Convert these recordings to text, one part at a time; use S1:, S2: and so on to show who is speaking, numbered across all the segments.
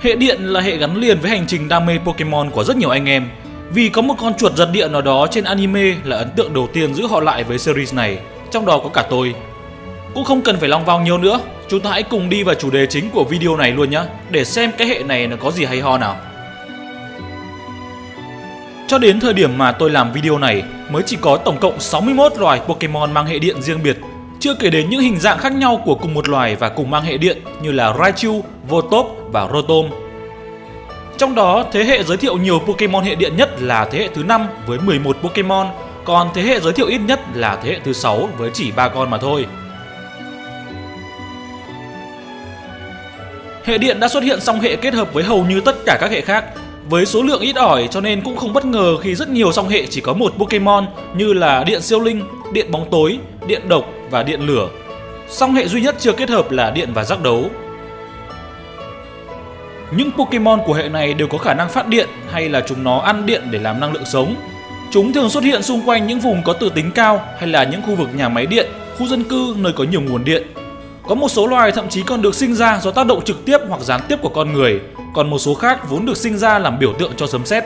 S1: Hệ điện là hệ gắn liền với hành trình đam mê Pokemon của rất nhiều anh em vì có một con chuột giật điện nào đó trên anime là ấn tượng đầu tiên giữ họ lại với series này, trong đó có cả tôi. Cũng không cần phải long vào nhiều nữa, chúng ta hãy cùng đi vào chủ đề chính của video này luôn nhé, để xem cái hệ này nó có gì hay ho nào. Cho đến thời điểm mà tôi làm video này, mới chỉ có tổng cộng 61 loài Pokemon mang hệ điện riêng biệt, chưa kể đến những hình dạng khác nhau của cùng một loài và cùng mang hệ điện như là Raichu, Voltop và Rotom. Trong đó, thế hệ giới thiệu nhiều Pokemon hệ điện nhất là thế hệ thứ 5 với 11 Pokemon, còn thế hệ giới thiệu ít nhất là thế hệ thứ 6 với chỉ 3 con mà thôi. Hệ điện đã xuất hiện song hệ kết hợp với hầu như tất cả các hệ khác, với số lượng ít ỏi cho nên cũng không bất ngờ khi rất nhiều song hệ chỉ có một Pokemon như là điện siêu linh, điện bóng tối, điện độc và điện lửa. Song hệ duy nhất chưa kết hợp là điện và giác đấu. Những Pokemon của hệ này đều có khả năng phát điện hay là chúng nó ăn điện để làm năng lượng sống. Chúng thường xuất hiện xung quanh những vùng có tự tính cao hay là những khu vực nhà máy điện, khu dân cư nơi có nhiều nguồn điện. Có một số loài thậm chí còn được sinh ra do tác động trực tiếp hoặc gián tiếp của con người, còn một số khác vốn được sinh ra làm biểu tượng cho sấm sét.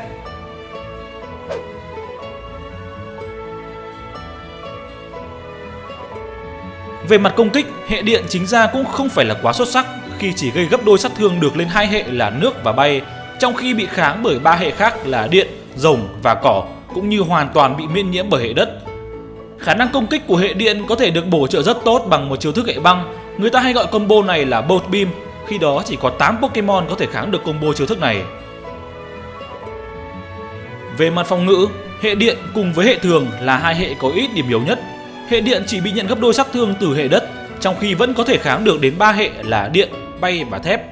S1: Về mặt công kích, hệ điện chính ra cũng không phải là quá xuất sắc khi chỉ gây gấp đôi sát thương được lên hai hệ là nước và bay, trong khi bị kháng bởi ba hệ khác là điện, rồng và cỏ cũng như hoàn toàn bị miễn nhiễm bởi hệ đất. Khả năng công kích của hệ điện có thể được bổ trợ rất tốt bằng một chiêu thức hệ băng. Người ta hay gọi combo này là Bolt Beam, khi đó chỉ có 8 Pokemon có thể kháng được combo chiêu thức này. Về mặt phòng ngự, hệ điện cùng với hệ thường là hai hệ có ít điểm yếu nhất. Hệ điện chỉ bị nhận gấp đôi sát thương từ hệ đất, trong khi vẫn có thể kháng được đến 3 hệ là điện, bay và thép.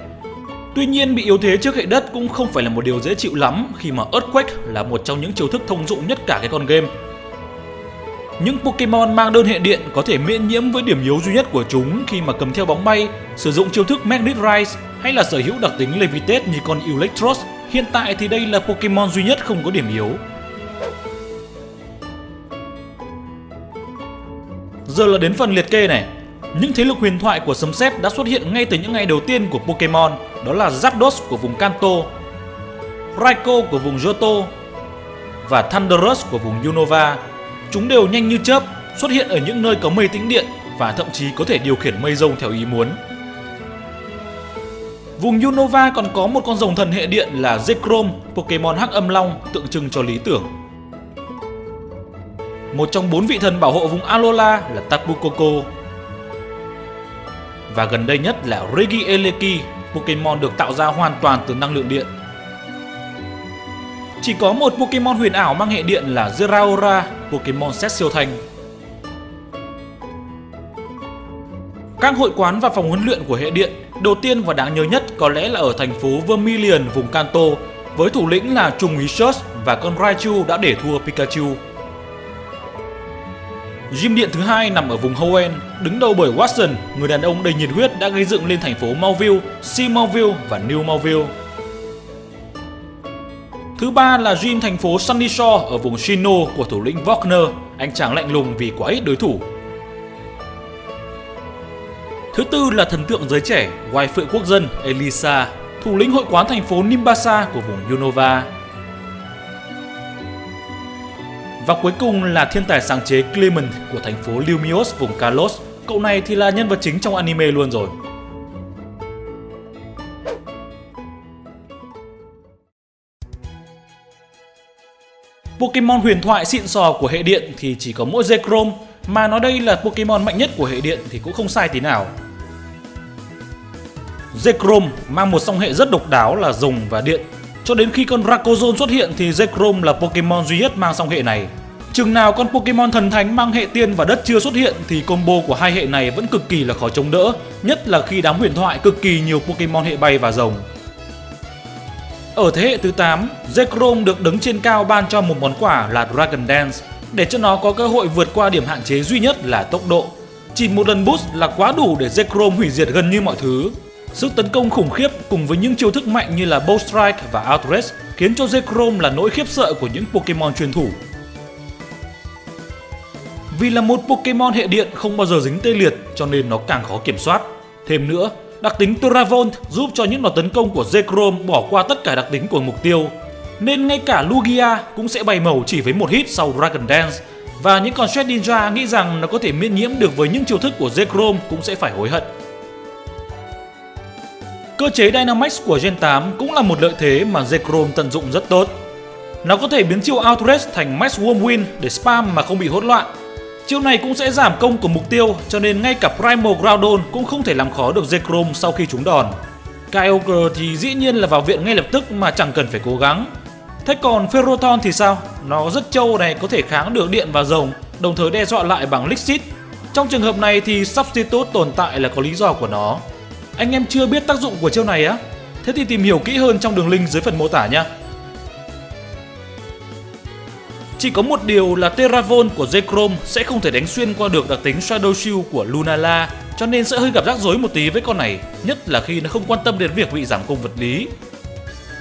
S1: Tuy nhiên bị yếu thế trước hệ đất cũng không phải là một điều dễ chịu lắm khi mà Earthquake là một trong những chiêu thức thông dụng nhất cả cái con game. Những Pokemon mang đơn hệ điện có thể miễn nhiễm với điểm yếu duy nhất của chúng khi mà cầm theo bóng bay, sử dụng chiêu thức Magnet Rise hay là sở hữu đặc tính Levitate như con Electros. Hiện tại thì đây là Pokemon duy nhất không có điểm yếu. Giờ là đến phần liệt kê này. Những thế lực huyền thoại của sấm sét đã xuất hiện ngay từ những ngày đầu tiên của Pokemon, đó là Zapdos của vùng Kanto, Raikou của vùng Johto và Thunderous của vùng Unova. Chúng đều nhanh như chớp, xuất hiện ở những nơi có mây tĩnh điện và thậm chí có thể điều khiển mây rông theo ý muốn. Vùng Unova còn có một con rồng thần hệ điện là Zekrom, Pokemon hắc âm long tượng trưng cho lý tưởng. Một trong bốn vị thần bảo hộ vùng Alola là Tapu Koko. Và gần đây nhất là Regieleki, Pokemon được tạo ra hoàn toàn từ năng lượng điện. Chỉ có một Pokemon huyền ảo mang hệ điện là Zeraora, Pokemon set siêu thanh. Các hội quán và phòng huấn luyện của hệ điện đầu tiên và đáng nhớ nhất có lẽ là ở thành phố Vermilion, vùng Kanto, với thủ lĩnh là Trung úy Search và con Raichu đã để thua Pikachu. Gym điện thứ hai nằm ở vùng Hoenn, đứng đầu bởi Watson, người đàn ông đầy nhiệt huyết đã gây dựng lên thành phố Mauville, Sea Mauville và New Mauville. Thứ ba là gym thành phố Sunny Shore ở vùng Shino của thủ lĩnh Wagner, anh chàng lạnh lùng vì quá ít đối thủ. Thứ tư là thần tượng giới trẻ, ngoài phượng quốc dân Elisa, thủ lĩnh hội quán thành phố Nimbasa của vùng Unova. Và cuối cùng là thiên tài sáng chế Clement của thành phố Lumios vùng Kalos. Cậu này thì là nhân vật chính trong anime luôn rồi. Pokemon huyền thoại xịn sò của hệ điện thì chỉ có mỗi Zekrom, mà nói đây là Pokemon mạnh nhất của hệ điện thì cũng không sai tí nào. Zekrom mang một song hệ rất độc đáo là rồng và điện. Cho đến khi con Rayquaza xuất hiện thì Zekrom là Pokemon duy nhất mang song hệ này. Chừng nào con Pokemon thần thánh mang hệ tiên và đất chưa xuất hiện thì combo của hai hệ này vẫn cực kỳ là khó chống đỡ, nhất là khi đám huyền thoại cực kỳ nhiều Pokemon hệ bay và rồng. Ở thế hệ thứ 8, Zekrom được đứng trên cao ban cho một món quà là Dragon Dance để cho nó có cơ hội vượt qua điểm hạn chế duy nhất là tốc độ. Chỉ một lần boost là quá đủ để Zekrom hủy diệt gần như mọi thứ. Sức tấn công khủng khiếp cùng với những chiêu thức mạnh như là Bow Strike và Outrage khiến cho Zekrom là nỗi khiếp sợ của những Pokemon truyền thủ. Vì là một Pokemon hệ điện không bao giờ dính tê liệt cho nên nó càng khó kiểm soát. Thêm nữa, Đặc tính Teravolt giúp cho những đòn tấn công của Zekrom bỏ qua tất cả đặc tính của mục tiêu. Nên ngay cả Lugia cũng sẽ bay màu chỉ với một hit sau Dragon Dance. Và những con Shred Ninja nghĩ rằng nó có thể miễn nhiễm được với những chiêu thức của Zekrom cũng sẽ phải hối hận. Cơ chế Dynamax của Gen 8 cũng là một lợi thế mà Zekrom tận dụng rất tốt. Nó có thể biến chiêu Outrage thành Max Wormwind để spam mà không bị hỗn loạn. Chiêu này cũng sẽ giảm công của mục tiêu cho nên ngay cả Primal Groudon cũng không thể làm khó được Zekrom sau khi trúng đòn. Kyogre thì dĩ nhiên là vào viện ngay lập tức mà chẳng cần phải cố gắng. Thế còn Ferrothorn thì sao? Nó rất trâu này có thể kháng được điện và rồng, đồng thời đe dọa lại bằng Lixit. Trong trường hợp này thì Substitute tồn tại là có lý do của nó. Anh em chưa biết tác dụng của chiêu này á? Thế thì tìm hiểu kỹ hơn trong đường link dưới phần mô tả nhé. Chỉ có một điều là Terravon của Zekrom sẽ không thể đánh xuyên qua được đặc tính Shadow Shield của Lunala cho nên sẽ hơi gặp rắc rối một tí với con này, nhất là khi nó không quan tâm đến việc bị giảm công vật lý.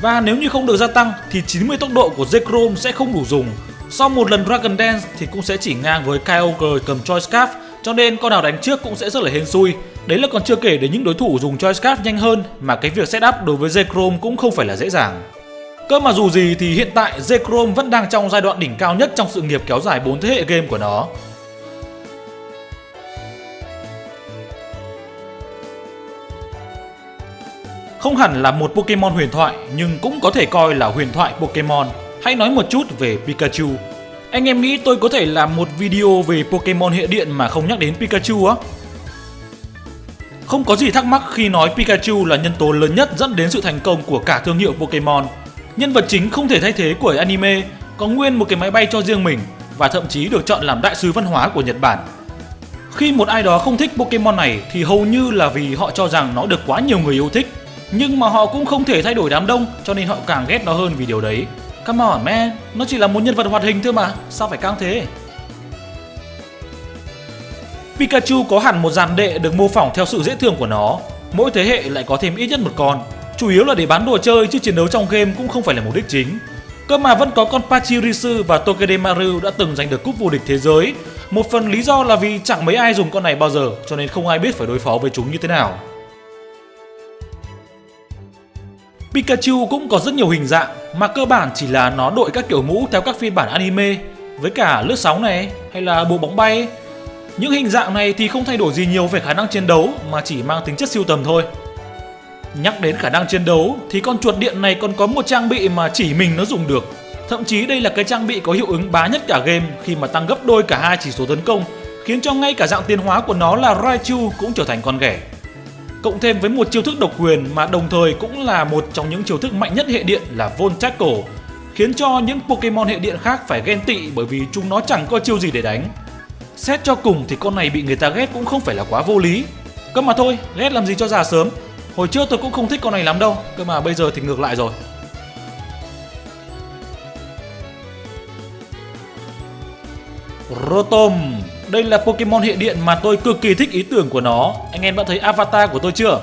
S1: Và nếu như không được gia tăng thì 90 tốc độ của Zekrom sẽ không đủ dùng. Sau một lần Dragon Dance thì cũng sẽ chỉ ngang với Kyogre cầm Choice Scarf cho nên con nào đánh trước cũng sẽ rất là hên xui. Đấy là còn chưa kể đến những đối thủ dùng Choice Scarf nhanh hơn mà cái việc setup đối với Zekrom cũng không phải là dễ dàng. Cơ mà dù gì thì hiện tại Zekrom vẫn đang trong giai đoạn đỉnh cao nhất trong sự nghiệp kéo dài 4 thế hệ game của nó. Không hẳn là một Pokemon huyền thoại, nhưng cũng có thể coi là huyền thoại Pokemon. Hãy nói một chút về Pikachu. Anh em nghĩ tôi có thể làm một video về Pokemon hệ điện mà không nhắc đến Pikachu á? Không có gì thắc mắc khi nói Pikachu là nhân tố lớn nhất dẫn đến sự thành công của cả thương hiệu Pokemon. Nhân vật chính không thể thay thế của anime, có nguyên một cái máy bay cho riêng mình và thậm chí được chọn làm đại sứ văn hóa của Nhật Bản. Khi một ai đó không thích Pokemon này thì hầu như là vì họ cho rằng nó được quá nhiều người yêu thích. Nhưng mà họ cũng không thể thay đổi đám đông cho nên họ càng ghét nó hơn vì điều đấy. Come on man, nó chỉ là một nhân vật hoạt hình thôi mà, sao phải căng thế? Pikachu có hẳn một dàn đệ được mô phỏng theo sự dễ thương của nó, mỗi thế hệ lại có thêm ít nhất một con chủ yếu là để bán đồ chơi, chứ chiến đấu trong game cũng không phải là mục đích chính. Cơ mà vẫn có con Pachirisu và Tokedemaru đã từng giành được cúp vô địch thế giới. Một phần lý do là vì chẳng mấy ai dùng con này bao giờ, cho nên không ai biết phải đối phó với chúng như thế nào. Pikachu cũng có rất nhiều hình dạng, mà cơ bản chỉ là nó đội các kiểu mũ theo các phiên bản anime, với cả lướt sóng này, hay là bộ bóng bay. Những hình dạng này thì không thay đổi gì nhiều về khả năng chiến đấu, mà chỉ mang tính chất siêu tầm thôi. Nhắc đến khả năng chiến đấu thì con chuột điện này còn có một trang bị mà chỉ mình nó dùng được. Thậm chí đây là cái trang bị có hiệu ứng bá nhất cả game khi mà tăng gấp đôi cả hai chỉ số tấn công, khiến cho ngay cả dạng tiến hóa của nó là Raichu cũng trở thành con ghẻ. Cộng thêm với một chiêu thức độc quyền mà đồng thời cũng là một trong những chiêu thức mạnh nhất hệ điện là Voltackle, khiến cho những Pokemon hệ điện khác phải ghen tị bởi vì chúng nó chẳng có chiêu gì để đánh. Xét cho cùng thì con này bị người ta ghét cũng không phải là quá vô lý. Cơ mà thôi, ghét làm gì cho già sớm, Hồi trước tôi cũng không thích con này lắm đâu Cơ mà bây giờ thì ngược lại rồi. Rotom Đây là Pokemon hệ điện mà tôi cực kỳ thích ý tưởng của nó. Anh em đã thấy avatar của tôi chưa?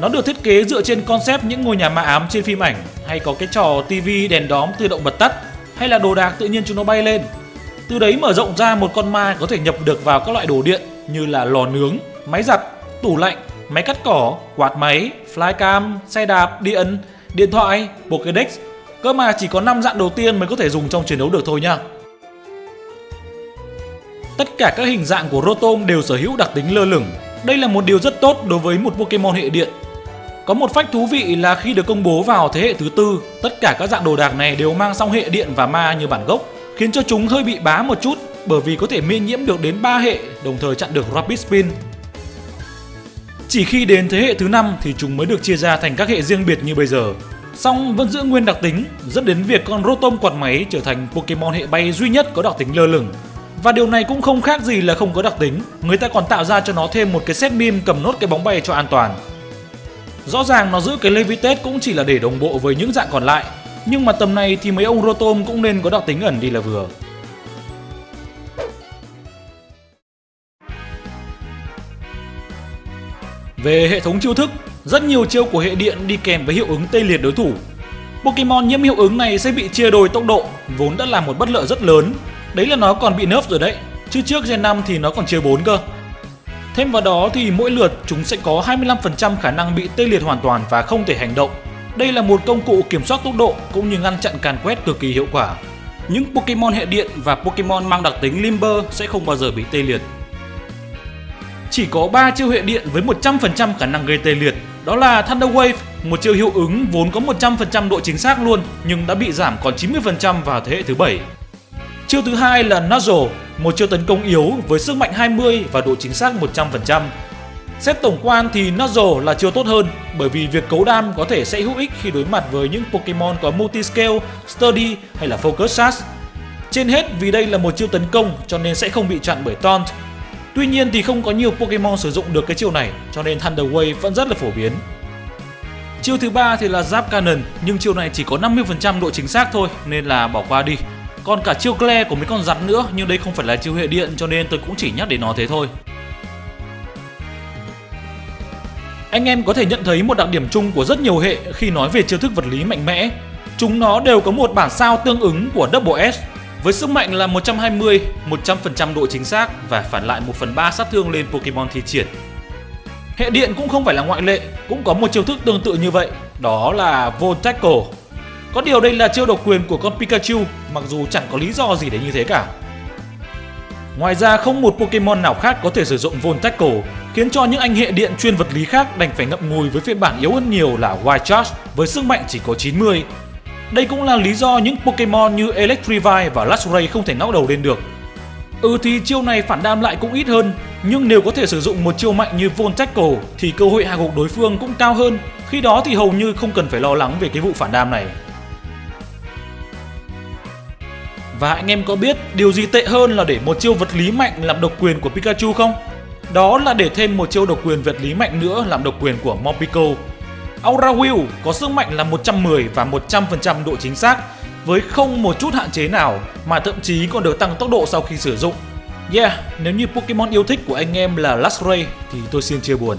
S1: Nó được thiết kế dựa trên concept những ngôi nhà ma ám trên phim ảnh Hay có cái trò TV đèn đóm tự động bật tắt Hay là đồ đạc tự nhiên chúng nó bay lên. Từ đấy mở rộng ra một con ma có thể nhập được vào các loại đồ điện Như là lò nướng, máy giặt, tủ lạnh máy cắt cỏ, quạt máy, flycam, xe đạp, điện, điện thoại, Pokédex. Cơ mà chỉ có 5 dạng đầu tiên mới có thể dùng trong chiến đấu được thôi nha. Tất cả các hình dạng của Rotom đều sở hữu đặc tính lơ lửng. Đây là một điều rất tốt đối với một Pokemon hệ điện. Có một phách thú vị là khi được công bố vào thế hệ thứ tư, tất cả các dạng đồ đạc này đều mang song hệ điện và ma như bản gốc, khiến cho chúng hơi bị bá một chút bởi vì có thể miễn nhiễm được đến 3 hệ, đồng thời chặn được Rapid Spin. Chỉ khi đến thế hệ thứ năm thì chúng mới được chia ra thành các hệ riêng biệt như bây giờ. Song vẫn giữ nguyên đặc tính, dẫn đến việc con Rotom quạt máy trở thành Pokemon hệ bay duy nhất có đặc tính lơ lửng. Và điều này cũng không khác gì là không có đặc tính, người ta còn tạo ra cho nó thêm một cái set meme cầm nốt cái bóng bay cho an toàn. Rõ ràng nó giữ cái Levitate cũng chỉ là để đồng bộ với những dạng còn lại, nhưng mà tầm này thì mấy ông Rotom cũng nên có đặc tính ẩn đi là vừa. Về hệ thống chiêu thức, rất nhiều chiêu của hệ điện đi kèm với hiệu ứng tê liệt đối thủ. Pokemon nhiễm hiệu ứng này sẽ bị chia đôi tốc độ, vốn đã là một bất lợi rất lớn. Đấy là nó còn bị nerf rồi đấy, chứ trước Gen 5 thì nó còn chia 4 cơ. Thêm vào đó thì mỗi lượt chúng sẽ có 25% khả năng bị tê liệt hoàn toàn và không thể hành động. Đây là một công cụ kiểm soát tốc độ cũng như ngăn chặn càn quét cực kỳ hiệu quả. Những Pokemon hệ điện và Pokemon mang đặc tính Limber sẽ không bao giờ bị tê liệt. Chỉ có 3 chiêu hệ điện với 100% khả năng gây tê liệt, đó là Thunder Wave, một chiêu hiệu ứng vốn có 100% độ chính xác luôn nhưng đã bị giảm còn 90% vào thế hệ thứ 7. Chiêu thứ hai là Nuzzle, một chiêu tấn công yếu với sức mạnh 20 và độ chính xác 100%. Xét tổng quan thì Nuzzle là chiêu tốt hơn bởi vì việc cấu đam có thể sẽ hữu ích khi đối mặt với những Pokemon có Multiscale, Study hay là Focus Sash. Trên hết vì đây là một chiêu tấn công cho nên sẽ không bị chặn bởi Taunt. Tuy nhiên thì không có nhiều Pokemon sử dụng được cái chiêu này, cho nên Thunder Wave vẫn rất là phổ biến. Chiêu thứ ba thì là Zap Cannon, nhưng chiêu này chỉ có 50% độ chính xác thôi, nên là bỏ qua đi. Còn cả chiêu Glare của mấy con rắn nữa, nhưng đây không phải là chiêu hệ điện, cho nên tôi cũng chỉ nhắc đến nó thế thôi. Anh em có thể nhận thấy một đặc điểm chung của rất nhiều hệ khi nói về chiêu thức vật lý mạnh mẽ. Chúng nó đều có một bản sao tương ứng của Double S với sức mạnh là 120, 100% độ chính xác và phản lại 1 phần 3 sát thương lên Pokemon thi triển. Hệ điện cũng không phải là ngoại lệ, cũng có một chiêu thức tương tự như vậy, đó là Voltackle. Có điều đây là chiêu độc quyền của con Pikachu, mặc dù chẳng có lý do gì để như thế cả. Ngoài ra không một Pokemon nào khác có thể sử dụng Volt Tackle, khiến cho những anh hệ điện chuyên vật lý khác đành phải ngậm ngùi với phiên bản yếu hơn nhiều là Wild Charge với sức mạnh chỉ có 90. Đây cũng là lý do những Pokemon như Electrivine và Luxray không thể ngóc đầu lên được. Ừ thì chiêu này phản đam lại cũng ít hơn, nhưng nếu có thể sử dụng một chiêu mạnh như Voltackle thì cơ hội hạ gục đối phương cũng cao hơn. Khi đó thì hầu như không cần phải lo lắng về cái vụ phản đam này. Và anh em có biết điều gì tệ hơn là để một chiêu vật lý mạnh làm độc quyền của Pikachu không? Đó là để thêm một chiêu độc quyền vật lý mạnh nữa làm độc quyền của Mopico Aura Wheel có sức mạnh là 110 và 100% độ chính xác với không một chút hạn chế nào mà thậm chí còn được tăng tốc độ sau khi sử dụng. Yeah, nếu như Pokemon yêu thích của anh em là Luxray thì tôi xin chia buồn.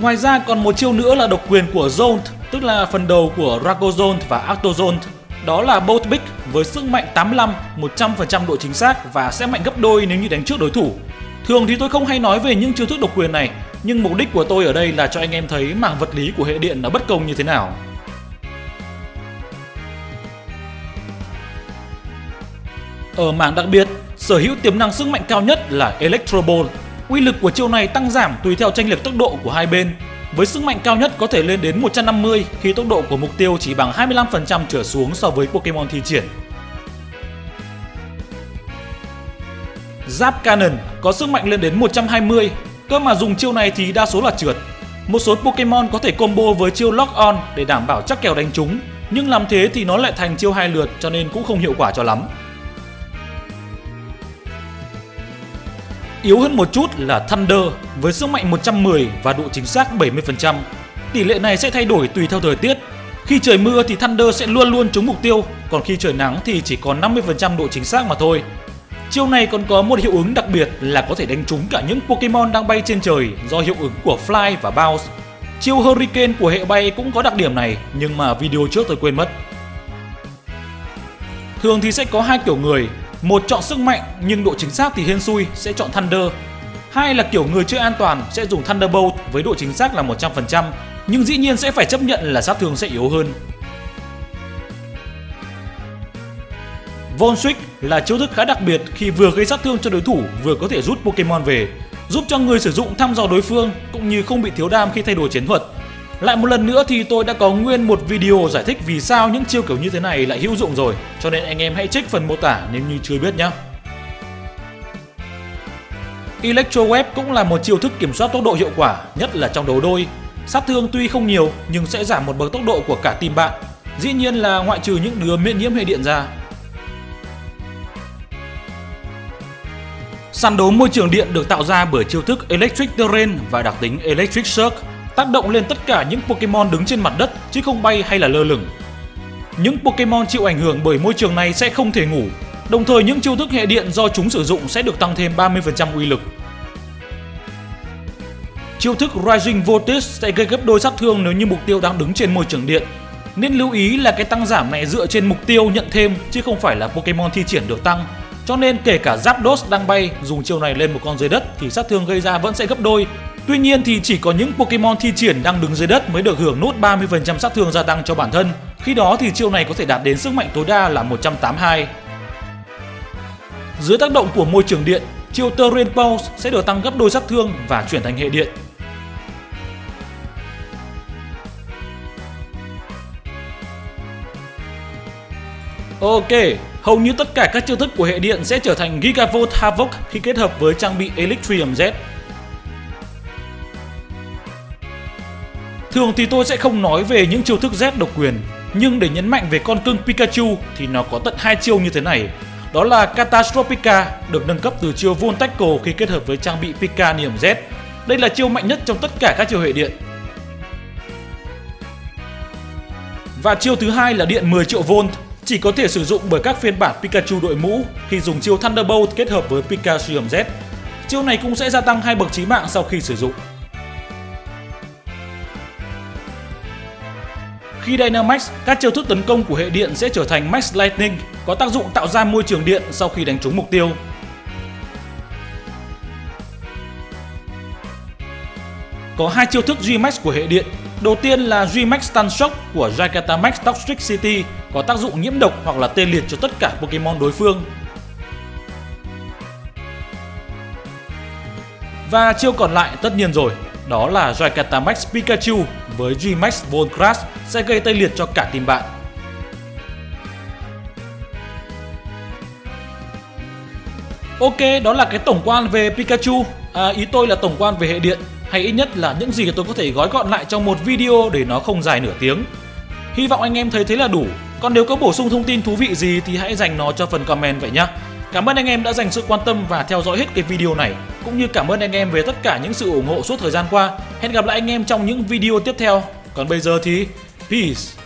S1: Ngoài ra còn một chiêu nữa là độc quyền của Zone, tức là phần đầu của Ragozone và Octozone đó là Bolt Big với sức mạnh 85, 100% độ chính xác và sẽ mạnh gấp đôi nếu như đánh trước đối thủ. Thường thì tôi không hay nói về những chiêu thức độc quyền này, nhưng mục đích của tôi ở đây là cho anh em thấy mảng vật lý của hệ điện nó bất công như thế nào. Ở mảng đặc biệt, sở hữu tiềm năng sức mạnh cao nhất là Electro Ball. Uy lực của chiêu này tăng giảm tùy theo tranh lệch tốc độ của hai bên với sức mạnh cao nhất có thể lên đến 150 khi tốc độ của mục tiêu chỉ bằng 25% trở xuống so với Pokemon thi triển. Giáp Cannon có sức mạnh lên đến 120, cơ mà dùng chiêu này thì đa số là trượt. Một số Pokemon có thể combo với chiêu Lock On để đảm bảo chắc kèo đánh chúng, nhưng làm thế thì nó lại thành chiêu hai lượt cho nên cũng không hiệu quả cho lắm. Yếu hơn một chút là Thunder với sức mạnh 110 và độ chính xác 70%. Tỷ lệ này sẽ thay đổi tùy theo thời tiết. Khi trời mưa thì Thunder sẽ luôn luôn trúng mục tiêu, còn khi trời nắng thì chỉ còn 50% độ chính xác mà thôi. Chiêu này còn có một hiệu ứng đặc biệt là có thể đánh trúng cả những Pokemon đang bay trên trời do hiệu ứng của Fly và Bounce. Chiêu Hurricane của hệ bay cũng có đặc điểm này nhưng mà video trước tôi quên mất. Thường thì sẽ có hai kiểu người, một chọn sức mạnh nhưng độ chính xác thì hên xui sẽ chọn Thunder. Hai là kiểu người chơi an toàn sẽ dùng Thunderbolt với độ chính xác là 100% nhưng dĩ nhiên sẽ phải chấp nhận là sát thương sẽ yếu hơn. Von Switch là chiêu thức khá đặc biệt khi vừa gây sát thương cho đối thủ vừa có thể rút Pokemon về, giúp cho người sử dụng thăm dò đối phương cũng như không bị thiếu đam khi thay đổi chiến thuật. Lại một lần nữa thì tôi đã có nguyên một video giải thích vì sao những chiêu kiểu như thế này lại hữu dụng rồi, cho nên anh em hãy check phần mô tả nếu như chưa biết nhé. Electro Web cũng là một chiêu thức kiểm soát tốc độ hiệu quả, nhất là trong đấu đôi. Sát thương tuy không nhiều nhưng sẽ giảm một bậc tốc độ của cả team bạn. Dĩ nhiên là ngoại trừ những đứa miễn nhiễm hệ điện ra. Sàn đấu môi trường điện được tạo ra bởi chiêu thức Electric Terrain và đặc tính Electric Shock tác động lên tất cả những Pokemon đứng trên mặt đất chứ không bay hay là lơ lửng. Những Pokemon chịu ảnh hưởng bởi môi trường này sẽ không thể ngủ, đồng thời những chiêu thức hệ điện do chúng sử dụng sẽ được tăng thêm 30% uy lực. Chiêu thức Rising Voltage sẽ gây gấp đôi sát thương nếu như mục tiêu đang đứng trên môi trường điện. Nên lưu ý là cái tăng giảm này dựa trên mục tiêu nhận thêm chứ không phải là Pokemon thi triển được tăng. Cho nên kể cả Zapdos đang bay dùng chiêu này lên một con dưới đất thì sát thương gây ra vẫn sẽ gấp đôi. Tuy nhiên thì chỉ có những Pokemon thi triển đang đứng dưới đất mới được hưởng nốt 30% sát thương gia tăng cho bản thân. Khi đó thì chiêu này có thể đạt đến sức mạnh tối đa là 182. Dưới tác động của môi trường điện, chiêu Terrain Pulse sẽ được tăng gấp đôi sát thương và chuyển thành hệ điện. Ok, hầu như tất cả các chiêu thức của hệ điện sẽ trở thành Gigavolt Havoc khi kết hợp với trang bị Electrium Z. Thường thì tôi sẽ không nói về những chiêu thức Z độc quyền, nhưng để nhấn mạnh về con cưng Pikachu thì nó có tận hai chiêu như thế này. Đó là Catastrophica được nâng cấp từ chiêu Voltackle khi kết hợp với trang bị Pika Z. Đây là chiêu mạnh nhất trong tất cả các chiêu hệ điện. Và chiêu thứ hai là điện 10 triệu volt chỉ có thể sử dụng bởi các phiên bản Pikachu đội mũ khi dùng chiêu Thunderbolt kết hợp với Pikachu Z. Chiêu này cũng sẽ gia tăng hai bậc chí mạng sau khi sử dụng. Khi Dynamax, các chiêu thức tấn công của hệ điện sẽ trở thành Max Lightning, có tác dụng tạo ra môi trường điện sau khi đánh trúng mục tiêu. Có hai chiêu thức G-Max của hệ điện. Đầu tiên là G-Max Stun Shock của Gigantamax Toxic City có tác dụng nhiễm độc hoặc là tê liệt cho tất cả Pokemon đối phương. Và chiêu còn lại tất nhiên rồi, đó là Gigantamax Pikachu với G-Max Volt Crash sẽ gây tê liệt cho cả team bạn. Ok, đó là cái tổng quan về Pikachu. À, ý tôi là tổng quan về hệ điện, hay ít nhất là những gì tôi có thể gói gọn lại trong một video để nó không dài nửa tiếng. Hy vọng anh em thấy thế là đủ. Còn nếu có bổ sung thông tin thú vị gì thì hãy dành nó cho phần comment vậy nhé. Cảm ơn anh em đã dành sự quan tâm và theo dõi hết cái video này. Cũng như cảm ơn anh em về tất cả những sự ủng hộ suốt thời gian qua. Hẹn gặp lại anh em trong những video tiếp theo. Còn bây giờ thì, Peace!